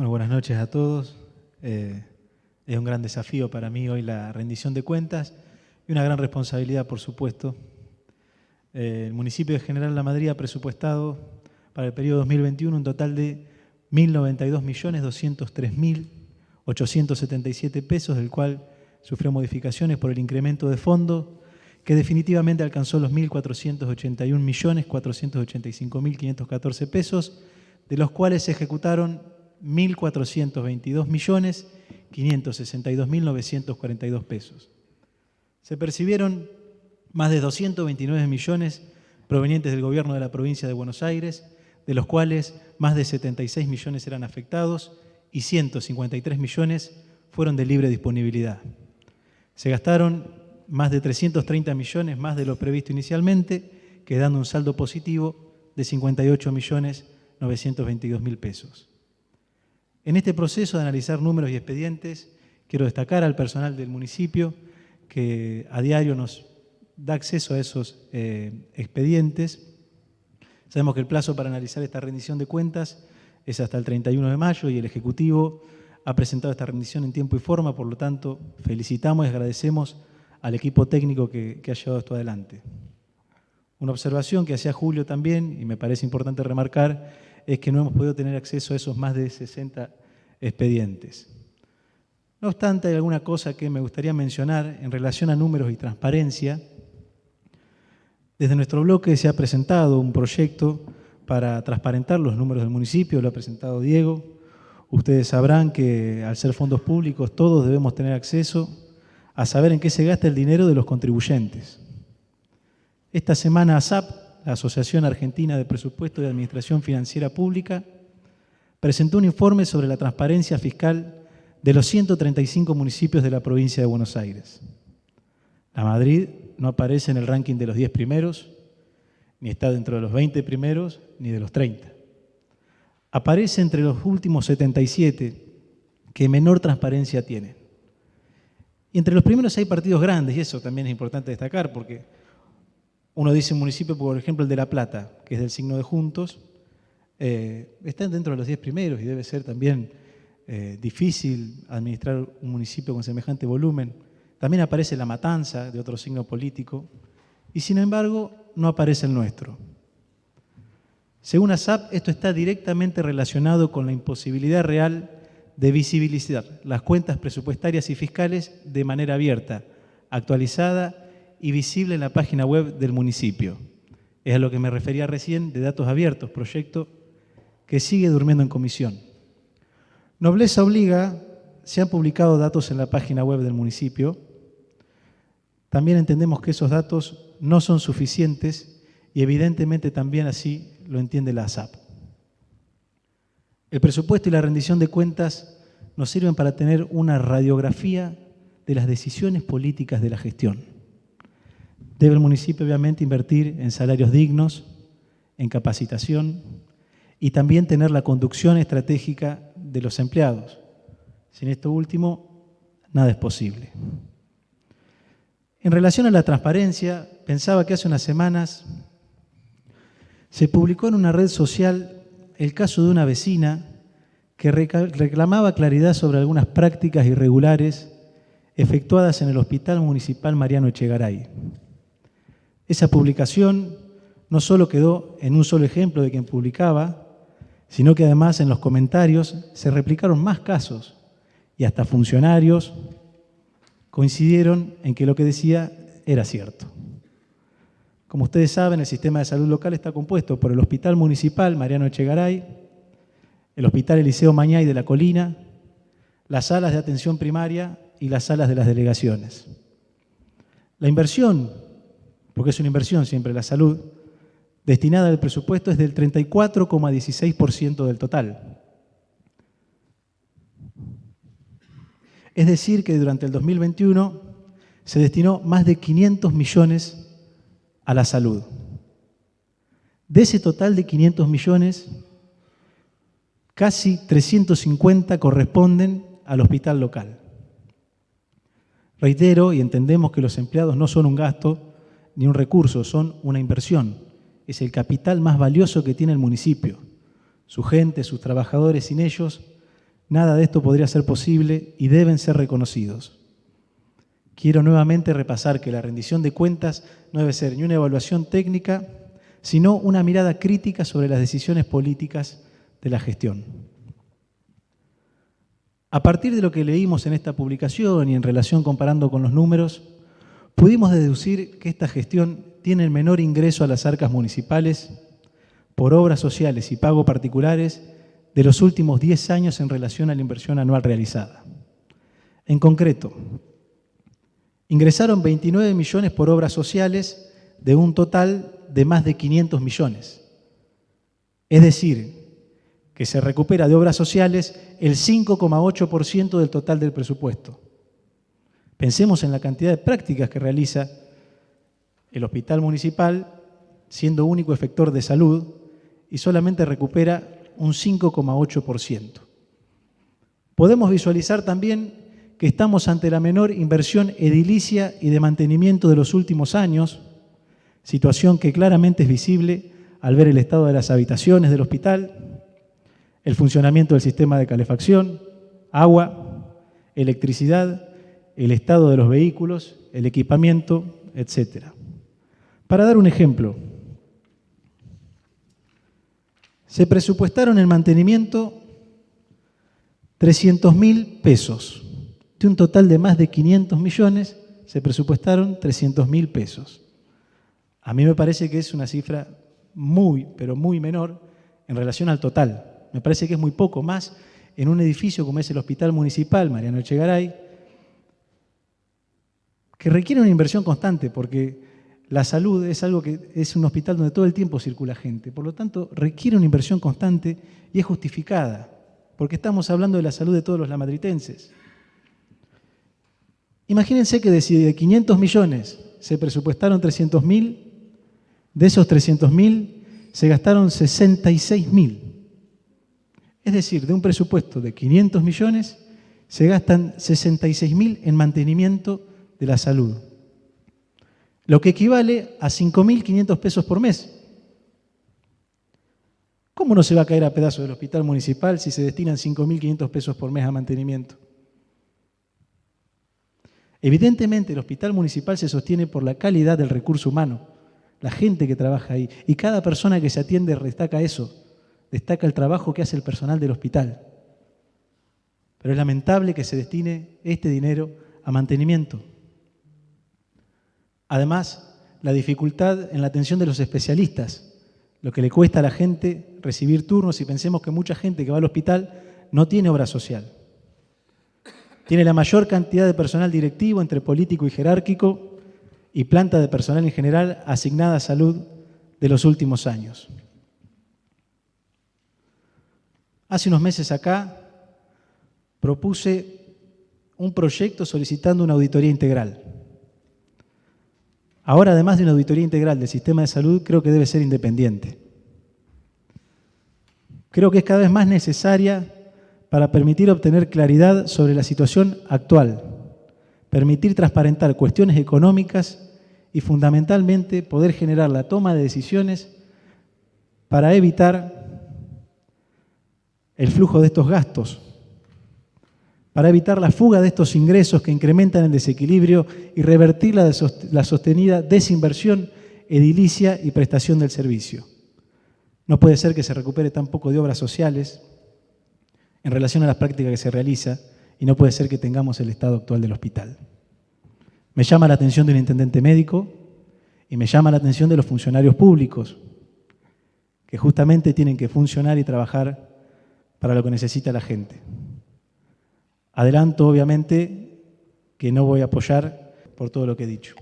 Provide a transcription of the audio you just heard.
Bueno, buenas noches a todos. Eh, es un gran desafío para mí hoy la rendición de cuentas y una gran responsabilidad, por supuesto. Eh, el municipio de General La Madrid ha presupuestado para el periodo 2021 un total de 1.092.203.877 pesos, del cual sufrió modificaciones por el incremento de fondo, que definitivamente alcanzó los 1.481.485.514 pesos, de los cuales se ejecutaron 1.422.562.942 pesos. Se percibieron más de 229 millones provenientes del gobierno de la provincia de Buenos Aires, de los cuales más de 76 millones eran afectados y 153 millones fueron de libre disponibilidad. Se gastaron más de 330 millones más de lo previsto inicialmente, quedando un saldo positivo de 58 millones 922 mil pesos. En este proceso de analizar números y expedientes, quiero destacar al personal del municipio que a diario nos da acceso a esos eh, expedientes. Sabemos que el plazo para analizar esta rendición de cuentas es hasta el 31 de mayo y el Ejecutivo ha presentado esta rendición en tiempo y forma, por lo tanto, felicitamos y agradecemos al equipo técnico que, que ha llevado esto adelante. Una observación que hacía Julio también, y me parece importante remarcar, es que no hemos podido tener acceso a esos más de 60 expedientes. No obstante, hay alguna cosa que me gustaría mencionar en relación a números y transparencia. Desde nuestro bloque se ha presentado un proyecto para transparentar los números del municipio, lo ha presentado Diego. Ustedes sabrán que al ser fondos públicos todos debemos tener acceso a saber en qué se gasta el dinero de los contribuyentes. Esta semana ASAP la Asociación Argentina de Presupuesto y Administración Financiera Pública, presentó un informe sobre la transparencia fiscal de los 135 municipios de la provincia de Buenos Aires. La Madrid no aparece en el ranking de los 10 primeros, ni está dentro de los 20 primeros, ni de los 30. Aparece entre los últimos 77 que menor transparencia tienen. Y entre los primeros hay partidos grandes, y eso también es importante destacar, porque uno dice un municipio, por ejemplo, el de La Plata, que es del signo de Juntos, eh, está dentro de los 10 primeros y debe ser también eh, difícil administrar un municipio con semejante volumen. También aparece La Matanza, de otro signo político, y sin embargo no aparece el nuestro. Según ASAP, esto está directamente relacionado con la imposibilidad real de visibilizar las cuentas presupuestarias y fiscales de manera abierta, actualizada y visible en la página web del municipio. Es a lo que me refería recién de datos abiertos, proyecto que sigue durmiendo en comisión. Nobleza obliga, se han publicado datos en la página web del municipio. También entendemos que esos datos no son suficientes y evidentemente también así lo entiende la ASAP. El presupuesto y la rendición de cuentas nos sirven para tener una radiografía de las decisiones políticas de la gestión. Debe el municipio obviamente invertir en salarios dignos, en capacitación y también tener la conducción estratégica de los empleados. Sin esto último, nada es posible. En relación a la transparencia, pensaba que hace unas semanas se publicó en una red social el caso de una vecina que reclamaba claridad sobre algunas prácticas irregulares efectuadas en el Hospital Municipal Mariano Echegaray. Esa publicación no solo quedó en un solo ejemplo de quien publicaba, sino que además en los comentarios se replicaron más casos y hasta funcionarios coincidieron en que lo que decía era cierto. Como ustedes saben, el sistema de salud local está compuesto por el Hospital Municipal Mariano Echegaray, el Hospital Eliseo Mañay de la Colina, las salas de atención primaria y las salas de las delegaciones. La inversión porque es una inversión siempre la salud, destinada al presupuesto es del 34,16% del total. Es decir, que durante el 2021 se destinó más de 500 millones a la salud. De ese total de 500 millones, casi 350 corresponden al hospital local. Reitero y entendemos que los empleados no son un gasto, ni un recurso, son una inversión. Es el capital más valioso que tiene el municipio. Su gente, sus trabajadores, sin ellos, nada de esto podría ser posible y deben ser reconocidos. Quiero nuevamente repasar que la rendición de cuentas no debe ser ni una evaluación técnica, sino una mirada crítica sobre las decisiones políticas de la gestión. A partir de lo que leímos en esta publicación y en relación comparando con los números, pudimos deducir que esta gestión tiene el menor ingreso a las arcas municipales por obras sociales y pago particulares de los últimos 10 años en relación a la inversión anual realizada. En concreto, ingresaron 29 millones por obras sociales de un total de más de 500 millones. Es decir, que se recupera de obras sociales el 5,8% del total del presupuesto. Pensemos en la cantidad de prácticas que realiza el hospital municipal, siendo único efector de salud, y solamente recupera un 5,8%. Podemos visualizar también que estamos ante la menor inversión edilicia y de mantenimiento de los últimos años, situación que claramente es visible al ver el estado de las habitaciones del hospital, el funcionamiento del sistema de calefacción, agua, electricidad, el estado de los vehículos, el equipamiento, etc. Para dar un ejemplo, se presupuestaron en mantenimiento 300 mil pesos. De un total de más de 500 millones, se presupuestaron 300 mil pesos. A mí me parece que es una cifra muy, pero muy menor en relación al total. Me parece que es muy poco más en un edificio como es el Hospital Municipal Mariano Echegaray, que requiere una inversión constante porque la salud es algo que es un hospital donde todo el tiempo circula gente, por lo tanto requiere una inversión constante y es justificada, porque estamos hablando de la salud de todos los lamadritenses. Imagínense que de 500 millones se presupuestaron 300 mil, de esos 300 mil se gastaron 66 mil. Es decir, de un presupuesto de 500 millones se gastan 66 mil en mantenimiento de la salud lo que equivale a 5.500 pesos por mes. ¿Cómo no se va a caer a pedazos del hospital municipal si se destinan 5.500 pesos por mes a mantenimiento? Evidentemente el hospital municipal se sostiene por la calidad del recurso humano, la gente que trabaja ahí, y cada persona que se atiende destaca eso, destaca el trabajo que hace el personal del hospital. Pero es lamentable que se destine este dinero a mantenimiento. Además, la dificultad en la atención de los especialistas, lo que le cuesta a la gente recibir turnos y pensemos que mucha gente que va al hospital no tiene obra social. Tiene la mayor cantidad de personal directivo entre político y jerárquico y planta de personal en general asignada a salud de los últimos años. Hace unos meses acá propuse un proyecto solicitando una auditoría integral. Ahora, además de una auditoría integral del sistema de salud, creo que debe ser independiente. Creo que es cada vez más necesaria para permitir obtener claridad sobre la situación actual, permitir transparentar cuestiones económicas y fundamentalmente poder generar la toma de decisiones para evitar el flujo de estos gastos para evitar la fuga de estos ingresos que incrementan el desequilibrio y revertir la, sostenida desinversión edilicia y prestación del servicio. No puede ser que se recupere tan poco de obras sociales en relación a las prácticas que se realiza y no puede ser que tengamos el estado actual del hospital. Me llama la atención del intendente médico y me llama la atención de los funcionarios públicos, que justamente tienen que funcionar y trabajar para lo que necesita la gente. Adelanto, obviamente, que no voy a apoyar por todo lo que he dicho.